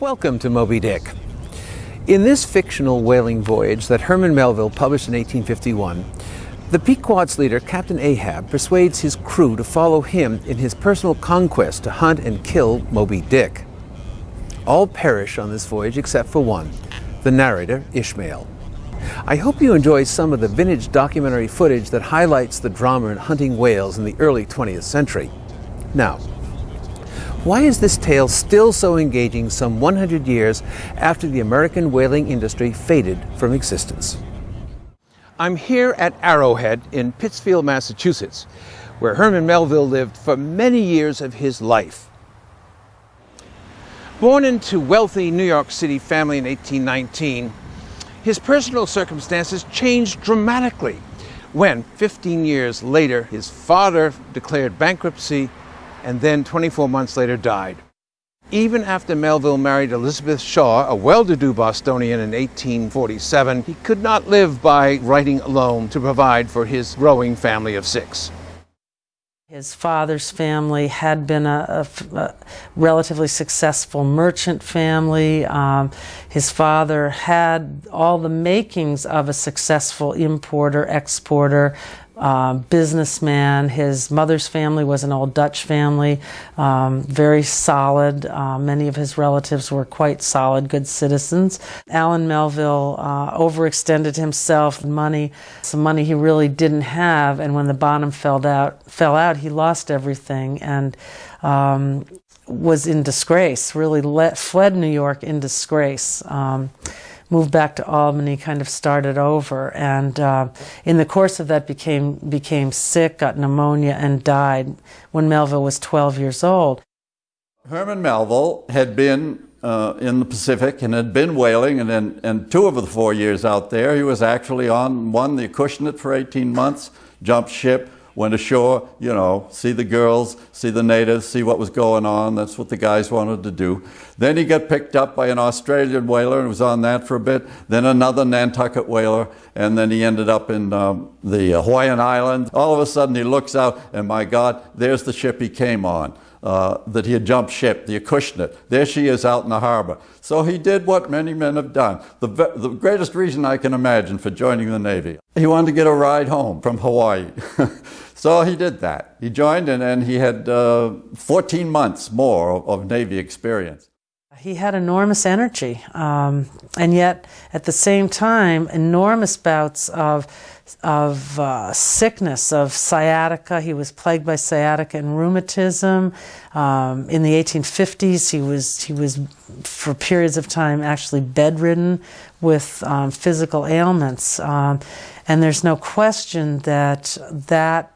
Welcome to Moby Dick. In this fictional whaling voyage that Herman Melville published in 1851, the Pequod's leader, Captain Ahab, persuades his crew to follow him in his personal conquest to hunt and kill Moby Dick. All perish on this voyage except for one, the narrator, Ishmael. I hope you enjoy some of the vintage documentary footage that highlights the drama in hunting whales in the early 20th century. Now, why is this tale still so engaging some 100 years after the American whaling industry faded from existence? I'm here at Arrowhead in Pittsfield, Massachusetts, where Herman Melville lived for many years of his life. Born into a wealthy New York City family in 1819, his personal circumstances changed dramatically when, 15 years later, his father declared bankruptcy and then 24 months later died. Even after Melville married Elizabeth Shaw, a well-to-do Bostonian in 1847, he could not live by writing alone to provide for his growing family of six. His father's family had been a, a, a relatively successful merchant family. Um, his father had all the makings of a successful importer, exporter, uh, businessman. His mother's family was an old Dutch family, um, very solid. Uh, many of his relatives were quite solid, good citizens. Allan Melville uh, overextended himself money, some money he really didn't have, and when the bottom fell out, fell out, he lost everything and um, was in disgrace. Really let, fled New York in disgrace. Um, moved back to Albany, kind of started over, and uh, in the course of that became became sick, got pneumonia, and died when Melville was 12 years old. Herman Melville had been uh, in the Pacific and had been whaling, and in two of the four years out there, he was actually on one the Acushnet for 18 months, jumped ship, went ashore, you know, see the girls, see the natives, see what was going on. That's what the guys wanted to do. Then he got picked up by an Australian whaler and was on that for a bit. Then another Nantucket whaler, and then he ended up in um, the Hawaiian Islands. All of a sudden he looks out, and my God, there's the ship he came on uh, that he had jumped ship, the Acushnet. There she is out in the harbor. So he did what many men have done. The, the greatest reason I can imagine for joining the Navy. He wanted to get a ride home from Hawaii. so he did that. He joined and, and he had uh, 14 months more of, of Navy experience. He had enormous energy, um, and yet at the same time, enormous bouts of of uh, sickness, of sciatica. He was plagued by sciatica and rheumatism. Um, in the 1850s, he was he was for periods of time actually bedridden with um, physical ailments. Um, and there's no question that that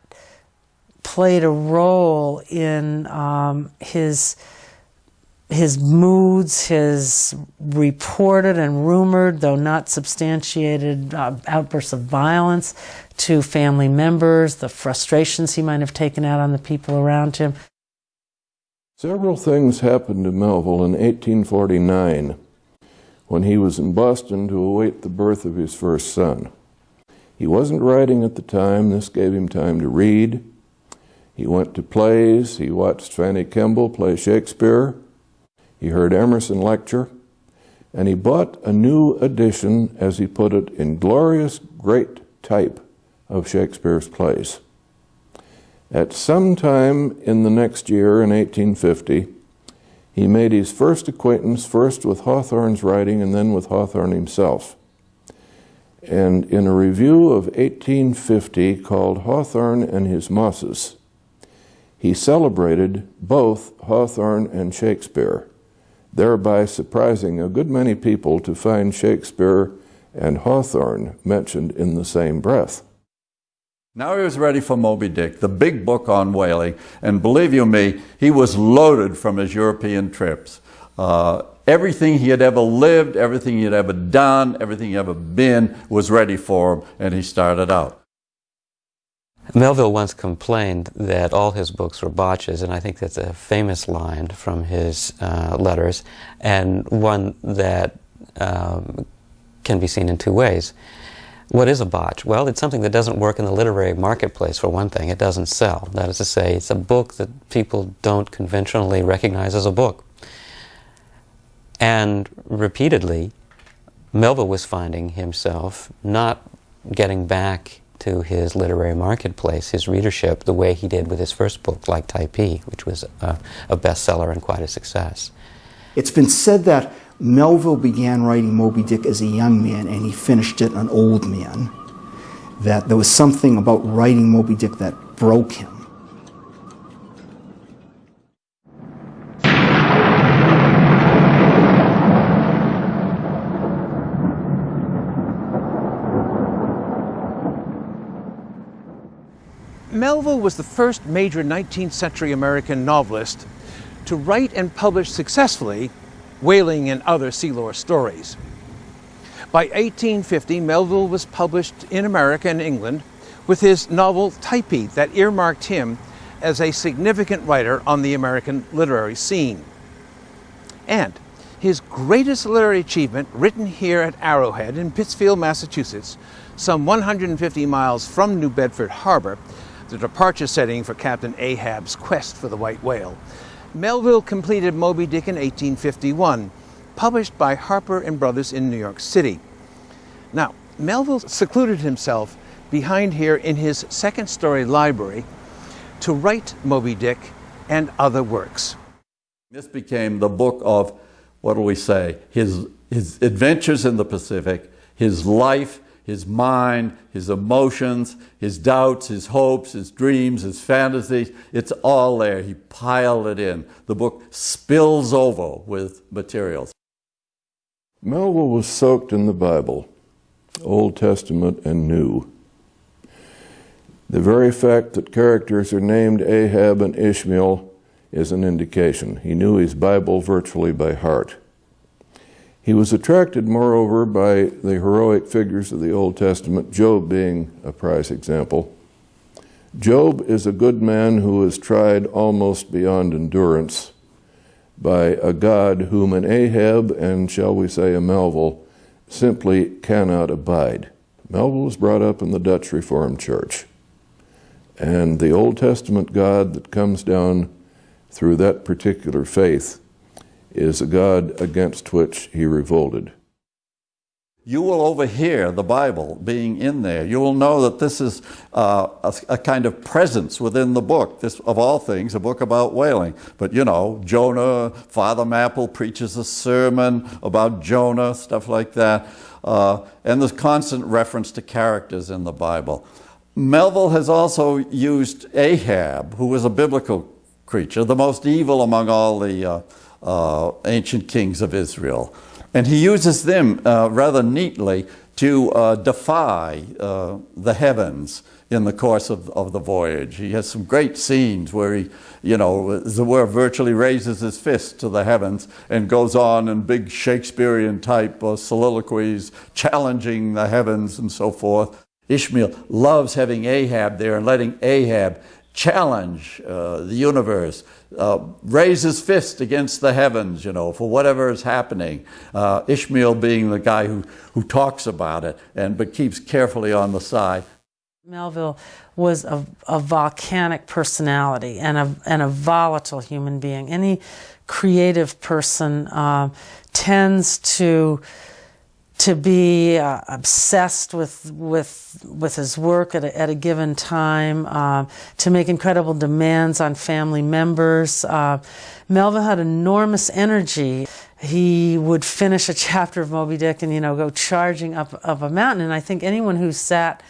played a role in um, his his moods, his reported and rumored, though not substantiated, uh, outbursts of violence to family members, the frustrations he might have taken out on the people around him. Several things happened to Melville in 1849 when he was in Boston to await the birth of his first son. He wasn't writing at the time. This gave him time to read. He went to plays. He watched Fanny Kemble play Shakespeare. He heard Emerson lecture, and he bought a new edition, as he put it, in glorious great type of Shakespeare's plays. At some time in the next year, in 1850, he made his first acquaintance first with Hawthorne's writing and then with Hawthorne himself. And in a review of 1850 called Hawthorne and His Mosses, he celebrated both Hawthorne and Shakespeare thereby surprising a good many people to find Shakespeare and Hawthorne mentioned in the same breath. Now he was ready for Moby Dick, the big book on whaling, and believe you me, he was loaded from his European trips. Uh, everything he had ever lived, everything he had ever done, everything he had ever been was ready for him, and he started out. Melville once complained that all his books were botches, and I think that's a famous line from his uh, letters, and one that um, can be seen in two ways. What is a botch? Well, it's something that doesn't work in the literary marketplace, for one thing. It doesn't sell. That is to say, it's a book that people don't conventionally recognize as a book. And repeatedly, Melville was finding himself not getting back to his literary marketplace, his readership, the way he did with his first book, like Typee, which was a, a bestseller and quite a success. It's been said that Melville began writing Moby Dick as a young man and he finished it an old man. That there was something about writing Moby Dick that broke him. Melville was the first major 19th century American novelist to write and publish successfully whaling and other sealore stories. By 1850, Melville was published in America and England with his novel Typee that earmarked him as a significant writer on the American literary scene. And his greatest literary achievement, written here at Arrowhead in Pittsfield, Massachusetts, some 150 miles from New Bedford Harbor, the departure setting for Captain Ahab's quest for the white whale. Melville completed Moby Dick in 1851, published by Harper and Brothers in New York City. Now, Melville secluded himself behind here in his second story library to write Moby Dick and other works. This became the book of, what do we say, his, his adventures in the Pacific, his life, his mind, his emotions, his doubts, his hopes, his dreams, his fantasies. It's all there. He piled it in. The book spills over with materials. Melville was soaked in the Bible, Old Testament and New. The very fact that characters are named Ahab and Ishmael is an indication. He knew his Bible virtually by heart. He was attracted, moreover, by the heroic figures of the Old Testament, Job being a prize example. Job is a good man who is tried almost beyond endurance by a God whom an Ahab and, shall we say, a Melville simply cannot abide. Melville was brought up in the Dutch Reformed Church. And the Old Testament God that comes down through that particular faith is a God against which he revolted. You will overhear the Bible being in there. You will know that this is uh, a, a, kind of presence within the book. This, of all things, a book about whaling. But you know, Jonah, Father Mapple preaches a sermon about Jonah, stuff like that. Uh, and there's constant reference to characters in the Bible. Melville has also used Ahab, who was a biblical creature, the most evil among all the uh, uh, ancient kings of Israel. And he uses them uh, rather neatly to uh, defy uh, the heavens in the course of, of the voyage. He has some great scenes where he, you know, were, virtually raises his fist to the heavens and goes on in big Shakespearean type soliloquies, challenging the heavens and so forth. Ishmael loves having Ahab there and letting Ahab challenge uh, the universe, uh, raise his fist against the heavens, you know, for whatever is happening. Uh, Ishmael being the guy who, who talks about it and but keeps carefully on the side. Melville was a, a volcanic personality and a, and a volatile human being. Any creative person uh, tends to to be uh, obsessed with with with his work at a, at a given time, uh, to make incredible demands on family members. Uh, Melville had enormous energy. He would finish a chapter of Moby Dick and you know go charging up up a mountain. And I think anyone who sat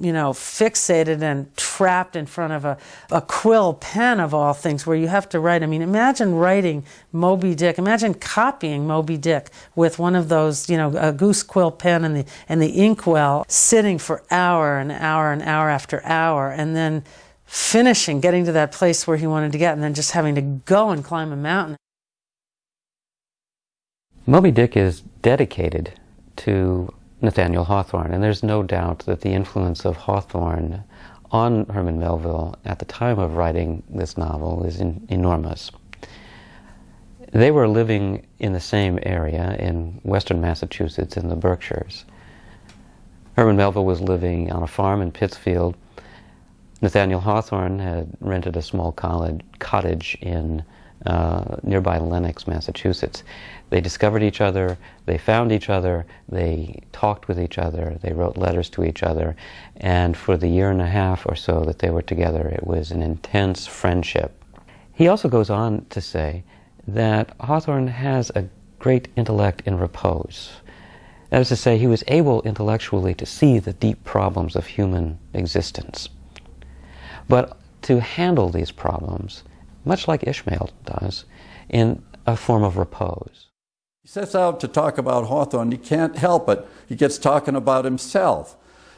you know, fixated and trapped in front of a, a quill pen of all things where you have to write. I mean, imagine writing Moby Dick. Imagine copying Moby Dick with one of those, you know, a goose quill pen and the, and the inkwell, sitting for hour and hour and hour after hour, and then finishing, getting to that place where he wanted to get, and then just having to go and climb a mountain. Moby Dick is dedicated to Nathaniel Hawthorne. And there's no doubt that the influence of Hawthorne on Herman Melville at the time of writing this novel is in, enormous. They were living in the same area in western Massachusetts in the Berkshires. Herman Melville was living on a farm in Pittsfield. Nathaniel Hawthorne had rented a small college, cottage in uh, nearby Lenox, Massachusetts. They discovered each other, they found each other, they talked with each other, they wrote letters to each other, and for the year and a half or so that they were together, it was an intense friendship. He also goes on to say that Hawthorne has a great intellect in repose. That is to say, he was able intellectually to see the deep problems of human existence. But to handle these problems, much like Ishmael does, in a form of repose. He sets out to talk about Hawthorne. He can't help it. He gets talking about himself.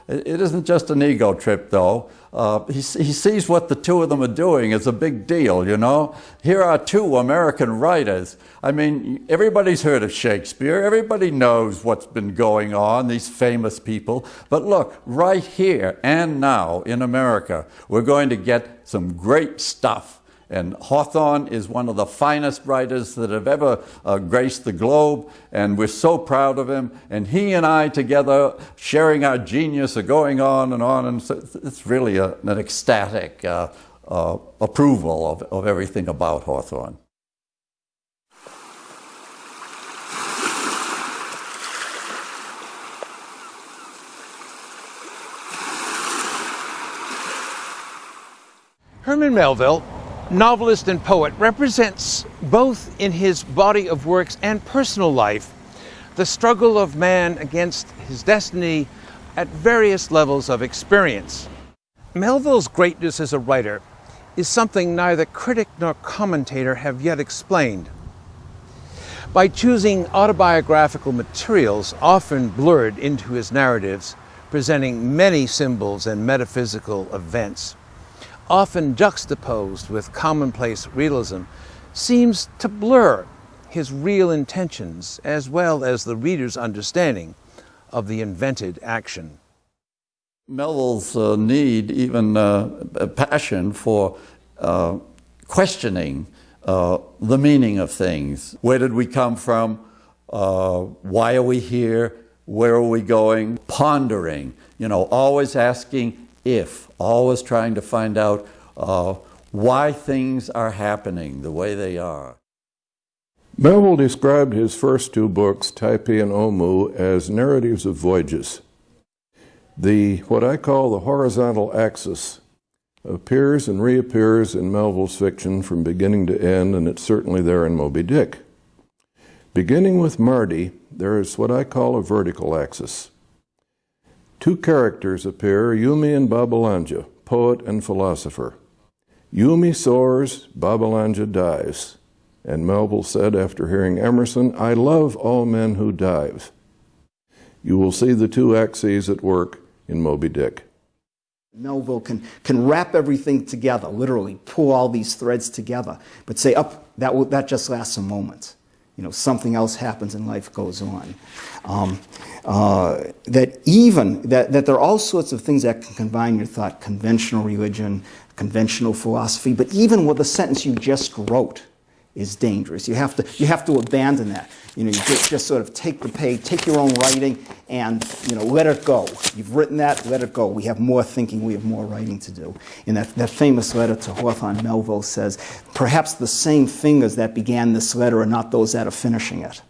It isn't just an ego trip, though. Uh, he, he sees what the two of them are doing as a big deal, you know? Here are two American writers. I mean, everybody's heard of Shakespeare. Everybody knows what's been going on, these famous people. But look, right here and now in America, we're going to get some great stuff and Hawthorne is one of the finest writers that have ever uh, graced the globe, and we're so proud of him. And he and I together, sharing our genius, are going on and on, and so it's really a, an ecstatic uh, uh, approval of, of everything about Hawthorne. Herman Melville novelist and poet, represents both in his body of works and personal life the struggle of man against his destiny at various levels of experience. Melville's greatness as a writer is something neither critic nor commentator have yet explained. By choosing autobiographical materials often blurred into his narratives, presenting many symbols and metaphysical events, often juxtaposed with commonplace realism, seems to blur his real intentions as well as the reader's understanding of the invented action. Melville's uh, need, even uh, passion for uh, questioning uh, the meaning of things. Where did we come from? Uh, why are we here? Where are we going? Pondering, you know, always asking if, always trying to find out uh, why things are happening the way they are. Melville described his first two books, Typee and Omoo, as narratives of voyages. The, what I call the horizontal axis, appears and reappears in Melville's fiction from beginning to end, and it's certainly there in Moby Dick. Beginning with Mardi, there is what I call a vertical axis. Two characters appear, Yoomy and Babbalanja, poet and philosopher. Yoomy soars, Babbalanja dives. And Melville said after hearing Emerson, I love all men who dive. You will see the two axes at work in Moby Dick. Melville can, can wrap everything together, literally pull all these threads together, but say, up, that, will, that just lasts a moment you know, something else happens and life goes on. Um, uh, that even, that, that there are all sorts of things that can combine your thought, conventional religion, conventional philosophy, but even with the sentence you just wrote is dangerous. You have to, you have to abandon that. You know, you just, just sort of take the page, take your own writing, and you know, let it go. You've written that, let it go. We have more thinking, we have more writing to do. And that, that famous letter to Hawthorne, Melville says, perhaps the same fingers that began this letter are not those that are finishing it.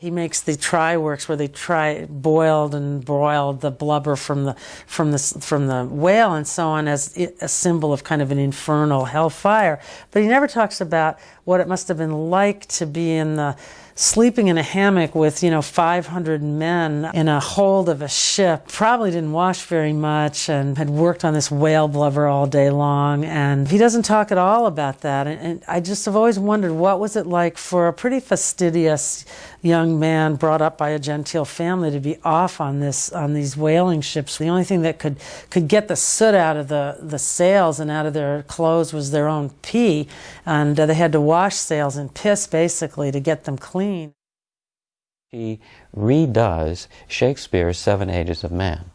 He makes the try works where they try boiled and broiled the blubber from the from the from the whale and so on as a symbol of kind of an infernal hellfire. But he never talks about what it must have been like to be in the sleeping in a hammock with, you know, 500 men in a hold of a ship, probably didn't wash very much and had worked on this whale blubber all day long. And he doesn't talk at all about that. And, and I just have always wondered what was it like for a pretty fastidious young man brought up by a genteel family to be off on this on these whaling ships. The only thing that could could get the soot out of the the sails and out of their clothes was their own pee, and uh, they had to wash sails and piss basically to get them clean. He redoes Shakespeare's Seven Ages of Man,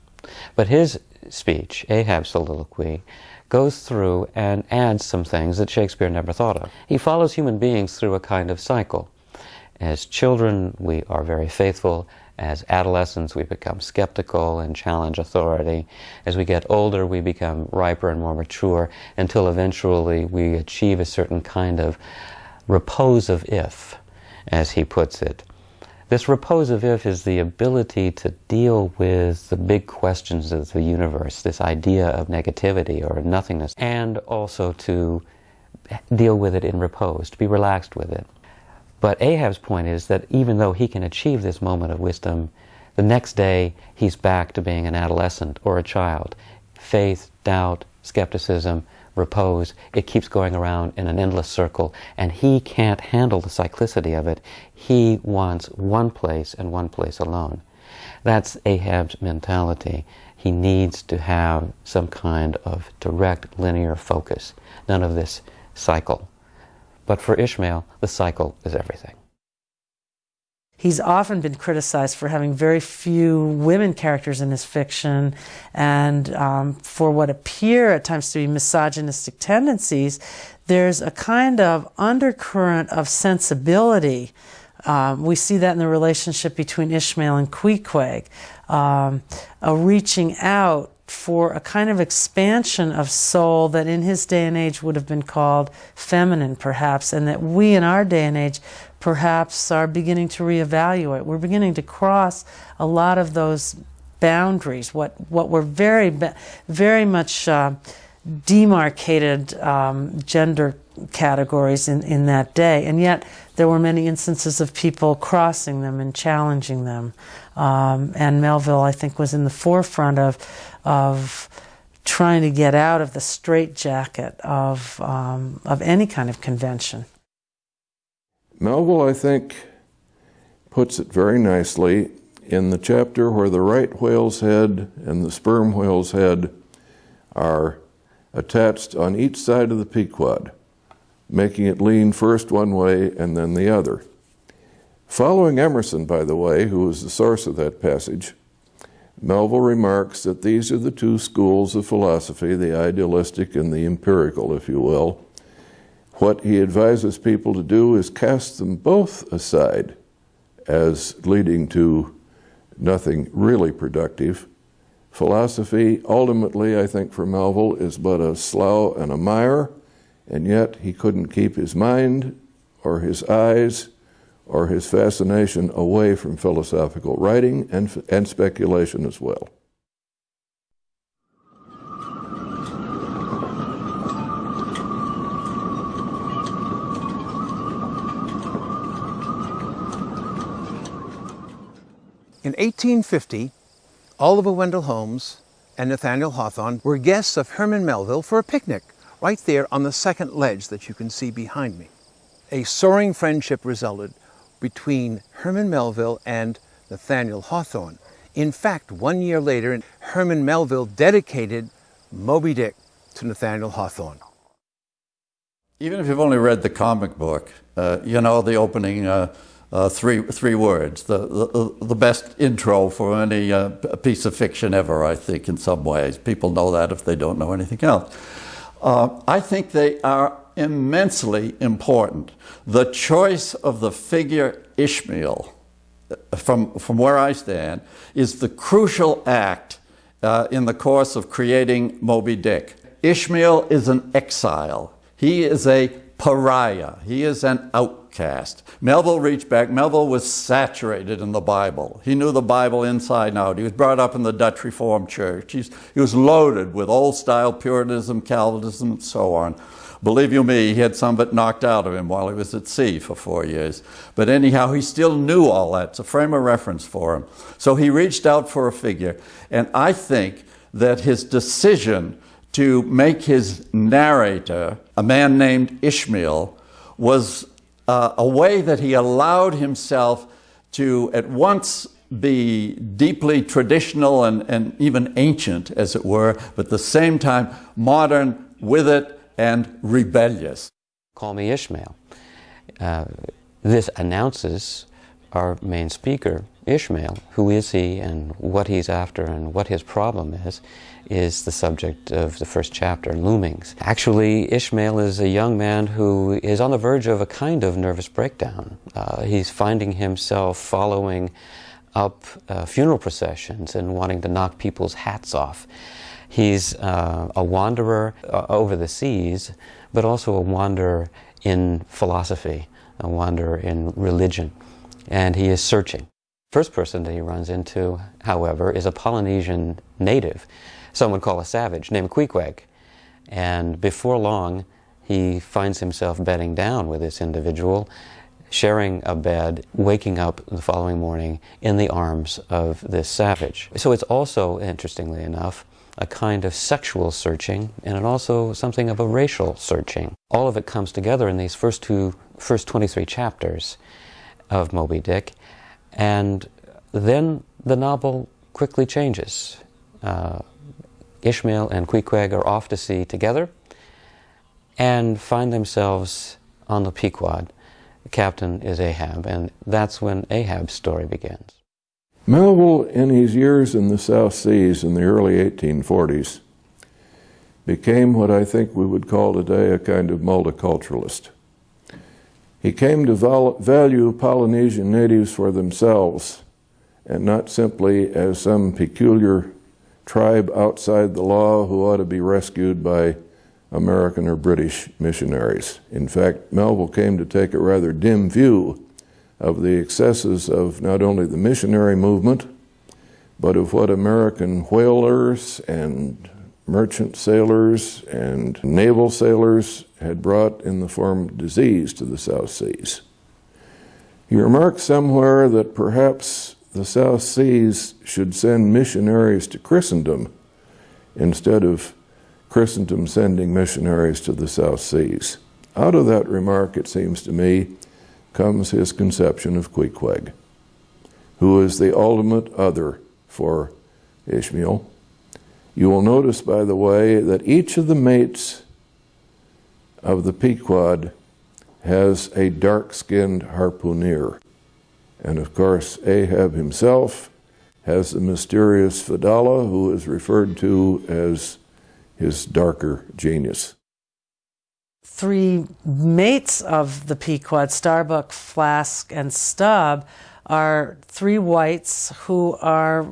but his speech, Ahab's soliloquy, goes through and adds some things that Shakespeare never thought of. He follows human beings through a kind of cycle. As children, we are very faithful. As adolescents, we become skeptical and challenge authority. As we get older, we become riper and more mature until eventually we achieve a certain kind of repose of if, as he puts it. This repose of if is the ability to deal with the big questions of the universe, this idea of negativity or nothingness, and also to deal with it in repose, to be relaxed with it. But Ahab's point is that even though he can achieve this moment of wisdom, the next day he's back to being an adolescent or a child. Faith, doubt, skepticism, repose, it keeps going around in an endless circle, and he can't handle the cyclicity of it. He wants one place and one place alone. That's Ahab's mentality. He needs to have some kind of direct linear focus, none of this cycle. But for Ishmael, the cycle is everything. He's often been criticized for having very few women characters in his fiction and um, for what appear at times to be misogynistic tendencies. There's a kind of undercurrent of sensibility. Um, we see that in the relationship between Ishmael and Queequeg, um, a reaching out for a kind of expansion of soul that in his day and age would have been called feminine, perhaps, and that we in our day and age perhaps are beginning to reevaluate. We're beginning to cross a lot of those boundaries, what, what were very, very much uh, demarcated um, gender categories in, in that day. And yet, there were many instances of people crossing them and challenging them. Um, and Melville, I think, was in the forefront of of trying to get out of the straitjacket of, um, of any kind of convention. Melville, I think, puts it very nicely in the chapter where the right whale's head and the sperm whale's head are attached on each side of the Pequod, making it lean first one way and then the other. Following Emerson, by the way, who was the source of that passage, Melville remarks that these are the two schools of philosophy, the idealistic and the empirical, if you will. What he advises people to do is cast them both aside as leading to nothing really productive. Philosophy, ultimately, I think for Melville, is but a slough and a mire, and yet he couldn't keep his mind or his eyes or his fascination away from philosophical writing and, and speculation as well. In 1850, Oliver Wendell Holmes and Nathaniel Hawthorne were guests of Herman Melville for a picnic right there on the second ledge that you can see behind me. A soaring friendship resulted between Herman Melville and Nathaniel Hawthorne. In fact, one year later, Herman Melville dedicated Moby Dick to Nathaniel Hawthorne. Even if you've only read the comic book, uh, you know the opening uh, uh, three, three words, the, the, the best intro for any uh, piece of fiction ever, I think, in some ways. People know that if they don't know anything else. Uh, I think they are immensely important. The choice of the figure Ishmael, from, from where I stand, is the crucial act uh, in the course of creating Moby Dick. Ishmael is an exile. He is a pariah. He is an outcast. Melville reached back. Melville was saturated in the Bible. He knew the Bible inside and out. He was brought up in the Dutch Reformed Church. He's, he was loaded with old style Puritanism, Calvinism, and so on. Believe you me, he had some of it knocked out of him while he was at sea for four years. But anyhow, he still knew all that. It's a frame of reference for him. So he reached out for a figure. And I think that his decision to make his narrator, a man named Ishmael, was uh, a way that he allowed himself to at once be deeply traditional and, and even ancient, as it were, but at the same time modern with it and rebellious. Call me Ishmael. Uh, this announces our main speaker, Ishmael, who is he and what he's after and what his problem is, is the subject of the first chapter, Loomings. Actually, Ishmael is a young man who is on the verge of a kind of nervous breakdown. Uh, he's finding himself following up uh, funeral processions and wanting to knock people's hats off. He's uh, a wanderer uh, over the seas, but also a wanderer in philosophy, a wanderer in religion, and he is searching. First person that he runs into, however, is a Polynesian native, some would call a savage, named Queequeg. And before long, he finds himself bedding down with this individual, sharing a bed, waking up the following morning in the arms of this savage. So it's also, interestingly enough, a kind of sexual searching and it also something of a racial searching. All of it comes together in these first two, first 23 chapters of Moby Dick. And then the novel quickly changes. Uh, Ishmael and Queequeg are off to sea together and find themselves on the Pequod. The captain is Ahab, and that's when Ahab's story begins. Melville, in his years in the South Seas in the early 1840s, became what I think we would call today a kind of multiculturalist. He came to value Polynesian natives for themselves and not simply as some peculiar tribe outside the law who ought to be rescued by American or British missionaries. In fact, Melville came to take a rather dim view of the excesses of not only the missionary movement, but of what American whalers and merchant sailors and naval sailors had brought in the form of disease to the South Seas. He remarked somewhere that perhaps the South Seas should send missionaries to Christendom instead of Christendom sending missionaries to the South Seas. Out of that remark, it seems to me, comes his conception of Queequeg, who is the ultimate other for Ishmael you will notice, by the way, that each of the mates of the Pequod has a dark-skinned harpooner. And of course, Ahab himself has the mysterious Fedallah, who is referred to as his darker genius. Three mates of the Pequod, Starbuck, Flask, and Stubb, are three whites who are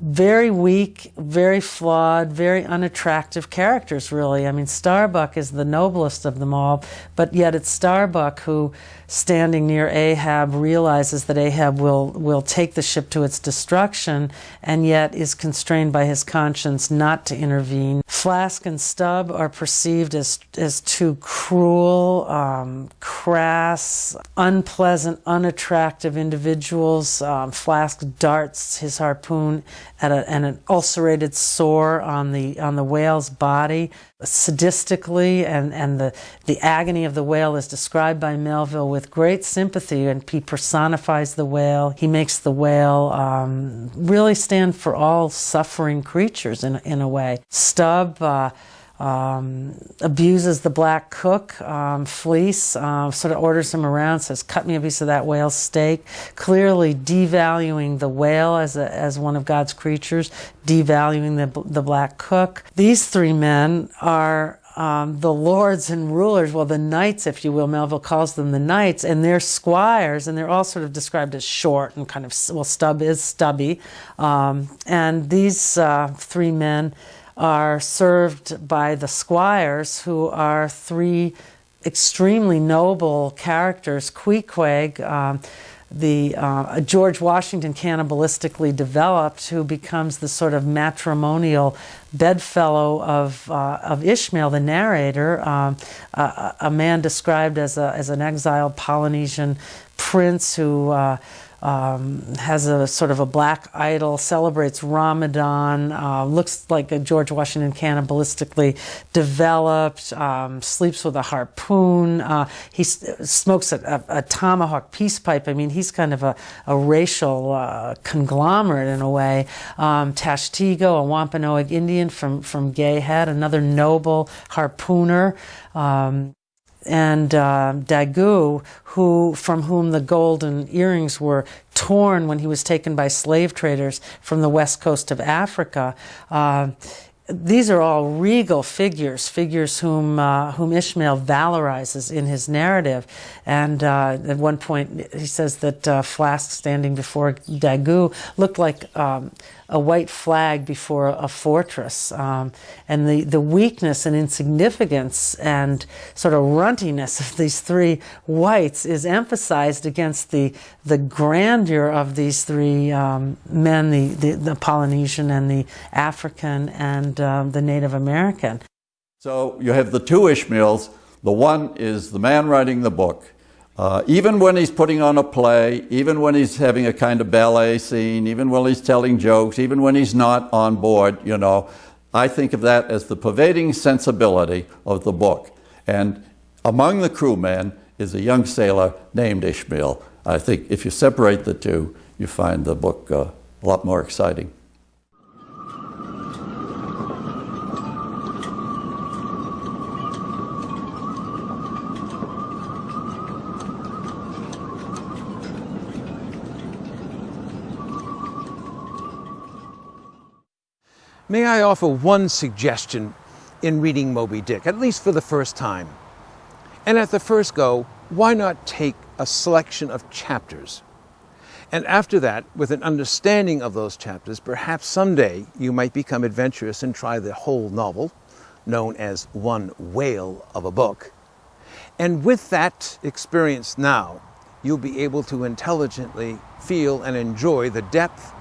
very weak, very flawed, very unattractive characters, really. I mean, Starbuck is the noblest of them all, but yet it's Starbuck who standing near Ahab, realizes that Ahab will, will take the ship to its destruction, and yet is constrained by his conscience not to intervene. Flask and Stubb are perceived as, as too cruel, um, crass, unpleasant, unattractive individuals. Um, Flask darts his harpoon at, a, at an ulcerated sore on the, on the whale's body sadistically and, and the, the agony of the whale is described by Melville with great sympathy and he personifies the whale. He makes the whale um, really stand for all suffering creatures in, in a way. Stubb uh, um, abuses the black cook, um, Fleece, uh, sort of orders him around, says, cut me a piece of that whale steak, clearly devaluing the whale as, a, as one of God's creatures, devaluing the, the black cook. These three men are um, the lords and rulers, well, the knights, if you will, Melville calls them the knights, and they're squires, and they're all sort of described as short and kind of, well, Stubb is stubby. Um, and these uh, three men are served by the squires, who are three extremely noble characters. Queequeg, um, the uh, George Washington cannibalistically developed, who becomes the sort of matrimonial bedfellow of uh, of Ishmael, the narrator, um, a, a, man described as a as an exiled Polynesian prince who. Uh, um, has a sort of a black idol, celebrates Ramadan, uh, looks like a George Washington cannibalistically developed, um, sleeps with a harpoon, uh, he smokes a, a, a, tomahawk peace pipe. I mean, he's kind of a, a racial uh, conglomerate in a way. Um, Tashtego, a Wampanoag Indian from, from Gay Head, another noble harpooner. Um, and uh, Daggoo, who from whom the golden earrings were torn when he was taken by slave traders from the west coast of Africa. Uh, these are all regal figures, figures whom uh, whom Ishmael valorizes in his narrative. And uh, at one point, he says that uh, Flask standing before Daggoo looked like um, a white flag before a fortress. Um, and the, the weakness and insignificance and sort of runtiness of these three whites is emphasized against the, the grandeur of these three um, men the, the, the, Polynesian and the African and um, the Native American. So you have the two Ishmaels. The one is the man writing the book uh, even when he's putting on a play, even when he's having a kind of ballet scene, even when he's telling jokes, even when he's not on board, you know, I think of that as the pervading sensibility of the book. And among the crewmen is a young sailor named Ishmael. I think if you separate the two, you find the book uh, a lot more exciting. May I offer one suggestion in reading Moby Dick, at least for the first time? And at the first go, why not take a selection of chapters? And after that, with an understanding of those chapters, perhaps someday you might become adventurous and try the whole novel, known as one whale of a book. And with that experience now, you'll be able to intelligently feel and enjoy the depth,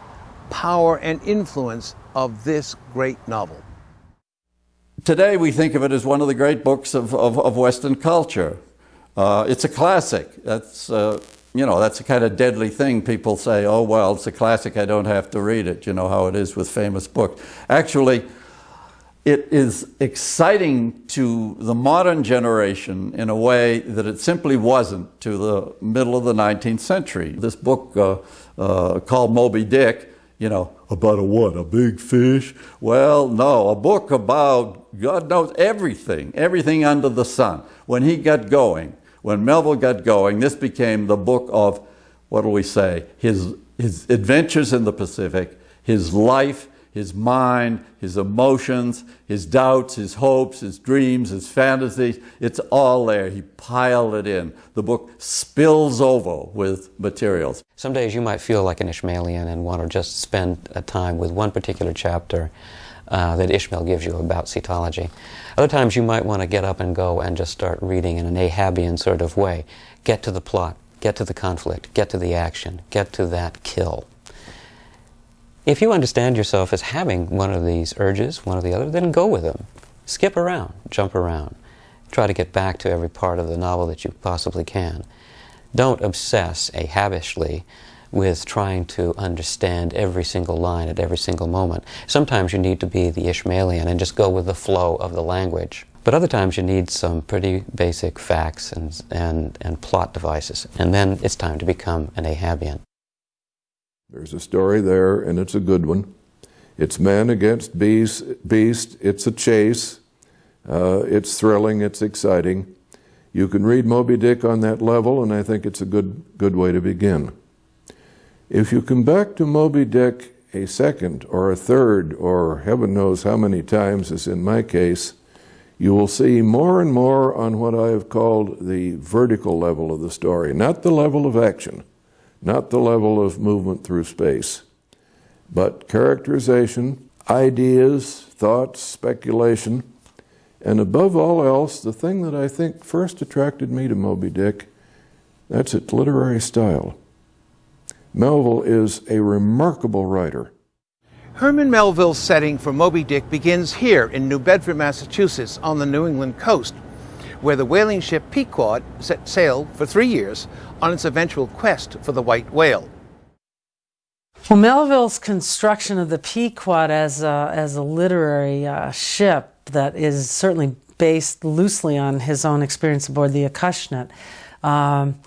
power, and influence of this great novel? Today we think of it as one of the great books of, of, of Western culture. Uh, it's a classic. That's, uh, you know, that's a kind of deadly thing. People say, oh, well, it's a classic, I don't have to read it. You know how it is with famous books. Actually, it is exciting to the modern generation in a way that it simply wasn't to the middle of the 19th century. This book uh, uh called Moby Dick you know, about a what? A big fish? Well, no, a book about God knows everything, everything under the sun. When he got going, when Melville got going, this became the book of, what do we say, his, his adventures in the Pacific, his life, his mind, his emotions, his doubts, his hopes, his dreams, his fantasies. It's all there. He piled it in. The book spills over with materials. Some days you might feel like an Ishmaelian and want to just spend a time with one particular chapter uh, that Ishmael gives you about cetology. Other times you might want to get up and go and just start reading in an Ahabian sort of way. Get to the plot, get to the conflict, get to the action, get to that kill. If you understand yourself as having one of these urges, one or the other, then go with them. Skip around, jump around. Try to get back to every part of the novel that you possibly can. Don't obsess Ahabishly with trying to understand every single line at every single moment. Sometimes you need to be the Ishmaelian and just go with the flow of the language. But other times you need some pretty basic facts and, and, and plot devices. And then it's time to become an Ahabian. There's a story there, and it's a good one. It's man against beast. beast. It's a chase. Uh, it's thrilling. It's exciting. You can read Moby Dick on that level, and I think it's a good, good way to begin. If you come back to Moby Dick a second or a third, or heaven knows how many times, as in my case, you will see more and more on what I have called the vertical level of the story, not the level of action not the level of movement through space, but characterization, ideas, thoughts, speculation, and above all else, the thing that I think first attracted me to Moby Dick, that's its literary style. Melville is a remarkable writer. Herman Melville's setting for Moby Dick begins here in New Bedford, Massachusetts on the New England coast where the whaling ship Pequod set sail for three years on its eventual quest for the white whale. Well, Melville's construction of the Pequod as a, as a literary uh, ship that is certainly based loosely on his own experience aboard the Acushnet um,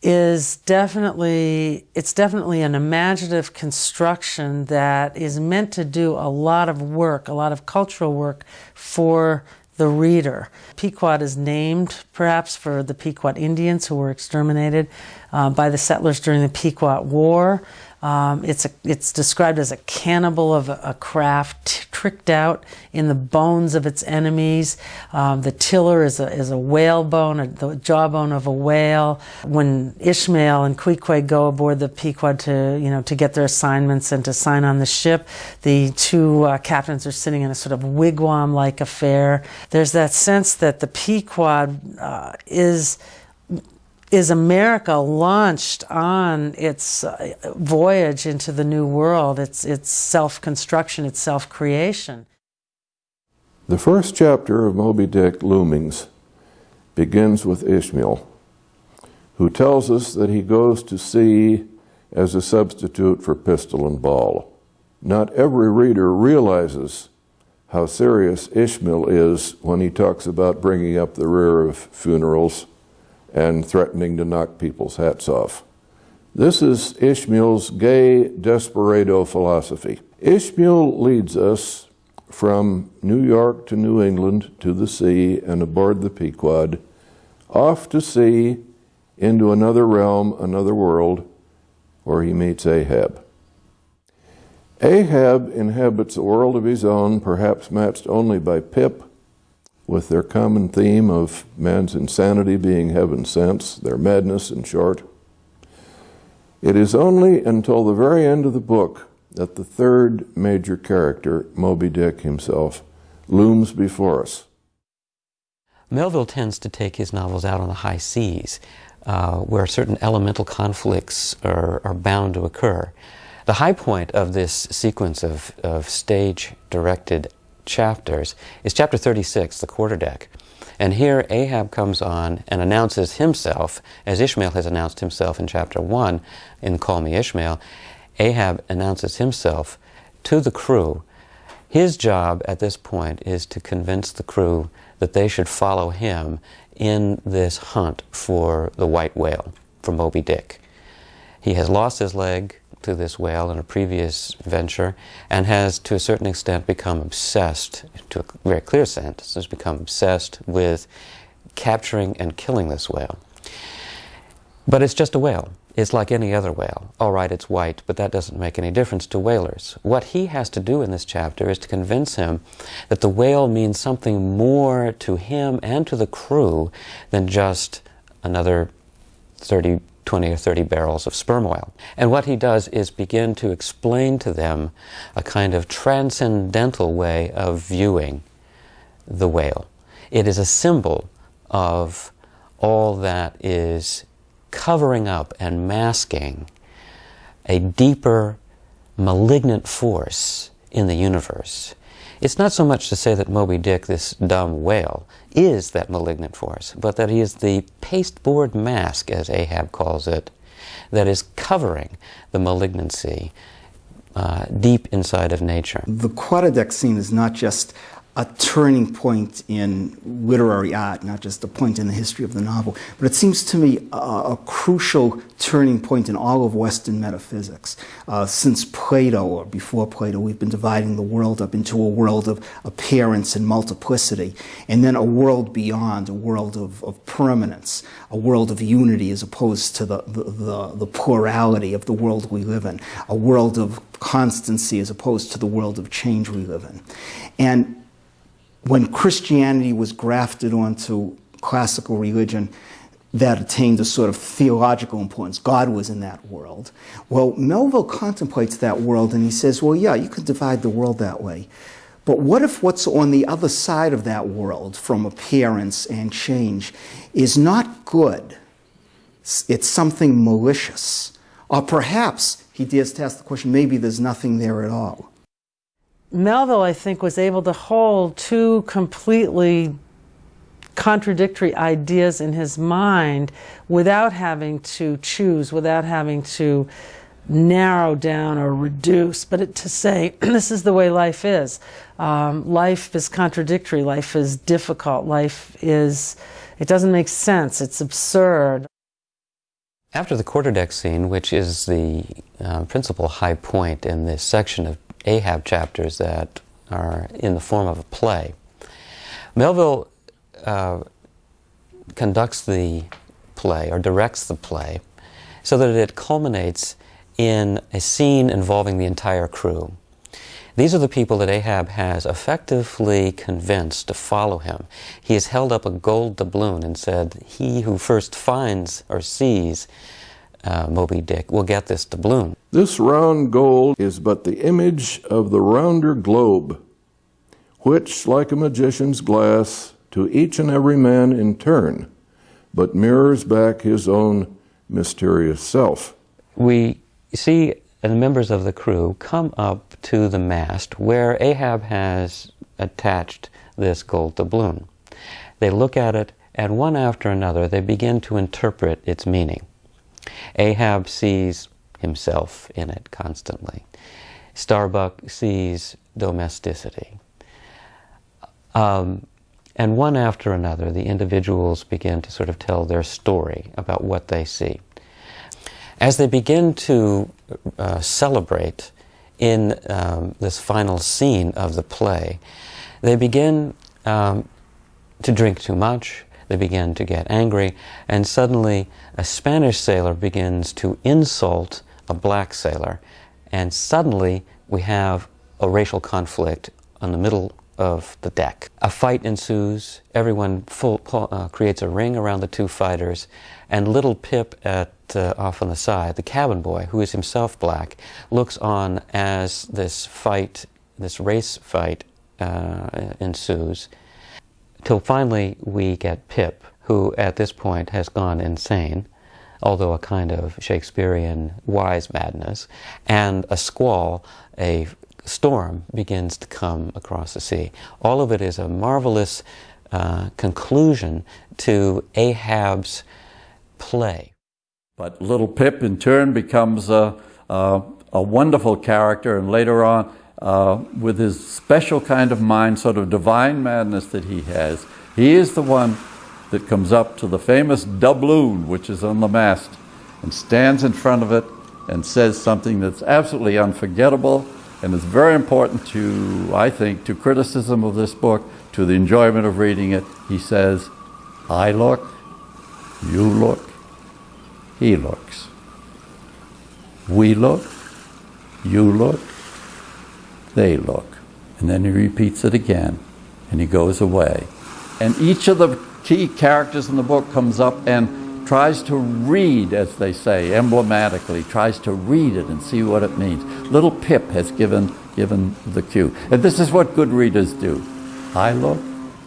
is definitely it's definitely an imaginative construction that is meant to do a lot of work, a lot of cultural work for the reader. Pequod is named perhaps for the Pequot Indians who were exterminated uh, by the settlers during the Pequot War. Um, it's, a, it's described as a cannibal of a, a craft tricked out in the bones of its enemies. Um, the tiller is a, is a whale bone, a, the jawbone of a whale. When Ishmael and Queequeg go aboard the Pequod to, you know, to get their assignments and to sign on the ship, the two uh, captains are sitting in a sort of wigwam-like affair. There's that sense that the Pequod uh, is is America launched on its uh, voyage into the New World, its, its self construction, its self creation. The first chapter of Moby Dick Loomings begins with Ishmael, who tells us that he goes to sea as a substitute for pistol and ball. Not every reader realizes how serious Ishmael is when he talks about bringing up the rear of funerals and threatening to knock people's hats off. This is Ishmael's gay desperado philosophy. Ishmael leads us from New York to New England to the sea and aboard the Pequod, off to sea into another realm, another world, where he meets Ahab. Ahab inhabits a world of his own, perhaps matched only by Pip, with their common theme of man's insanity being heaven sent, their madness in short. It is only until the very end of the book that the third major character, Moby Dick himself, looms before us. Melville tends to take his novels out on the high seas, uh, where certain elemental conflicts are, are bound to occur. The high point of this sequence of, of stage directed chapters is chapter 36, the quarterdeck. And here Ahab comes on and announces himself, as Ishmael has announced himself in chapter 1 in Call Me Ishmael. Ahab announces himself to the crew. His job at this point is to convince the crew that they should follow him in this hunt for the white whale, for Moby Dick. He has lost his leg to this whale in a previous venture and has, to a certain extent, become obsessed, to a very clear sense, has become obsessed with capturing and killing this whale. But it's just a whale. It's like any other whale. All right, it's white, but that doesn't make any difference to whalers. What he has to do in this chapter is to convince him that the whale means something more to him and to the crew than just another 30 20 or 30 barrels of sperm oil. And what he does is begin to explain to them a kind of transcendental way of viewing the whale. It is a symbol of all that is covering up and masking a deeper malignant force in the universe. It's not so much to say that Moby Dick, this dumb whale, is that malignant force, but that he is the pasteboard mask, as Ahab calls it, that is covering the malignancy uh, deep inside of nature. The quarterdeck scene is not just a turning point in literary art, not just a point in the history of the novel, but it seems to me a, a crucial turning point in all of Western metaphysics. Uh, since Plato, or before Plato, we've been dividing the world up into a world of appearance and multiplicity, and then a world beyond, a world of, of permanence, a world of unity as opposed to the, the, the, the plurality of the world we live in, a world of constancy as opposed to the world of change we live in. And when Christianity was grafted onto classical religion, that attained a sort of theological importance. God was in that world. Well, Melville contemplates that world and he says, well, yeah, you could divide the world that way. But what if what's on the other side of that world, from appearance and change, is not good? It's something malicious. Or perhaps, he dares to ask the question, maybe there's nothing there at all. Melville, I think, was able to hold two completely contradictory ideas in his mind without having to choose, without having to narrow down or reduce, but it, to say, this is the way life is. Um, life is contradictory, life is difficult, life is, it doesn't make sense, it's absurd. After the quarterdeck scene, which is the uh, principal high point in this section of Ahab chapters that are in the form of a play. Melville uh, conducts the play or directs the play so that it culminates in a scene involving the entire crew. These are the people that Ahab has effectively convinced to follow him. He has held up a gold doubloon and said, He who first finds or sees uh, Moby Dick will get this doubloon. This round gold is but the image of the rounder globe, which, like a magician's glass, to each and every man in turn, but mirrors back his own mysterious self. We see the members of the crew come up to the mast where Ahab has attached this gold doubloon. They look at it, and one after another they begin to interpret its meaning. Ahab sees himself in it constantly. Starbuck sees domesticity. Um, and one after another, the individuals begin to sort of tell their story about what they see. As they begin to uh, celebrate in um, this final scene of the play, they begin um, to drink too much, they begin to get angry, and suddenly a Spanish sailor begins to insult a black sailor, and suddenly we have a racial conflict on the middle of the deck. A fight ensues. Everyone full, uh, creates a ring around the two fighters, and little Pip at uh, off on the side, the cabin boy, who is himself black, looks on as this fight, this race fight, uh, ensues, till finally we get Pip, who at this point has gone insane, although a kind of Shakespearean wise madness, and a squall, a storm begins to come across the sea. All of it is a marvelous uh, conclusion to Ahab's play. But little Pip, in turn, becomes a, a, a wonderful character, and later on, uh, with his special kind of mind, sort of divine madness that he has, he is the one that comes up to the famous doubloon, which is on the mast, and stands in front of it and says something that's absolutely unforgettable and is very important to, I think, to criticism of this book, to the enjoyment of reading it. He says, I look, you look, he looks. We look, you look, they look. And then he repeats it again, and he goes away. And each of the key characters in the book comes up and tries to read, as they say, emblematically, tries to read it and see what it means. Little Pip has given, given the cue. And this is what good readers do. I look,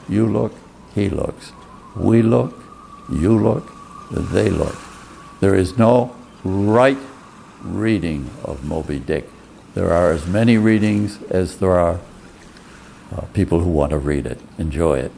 you look, he looks. We look, you look, they look. There is no right reading of Moby Dick. There are as many readings as there are uh, people who want to read it, enjoy it.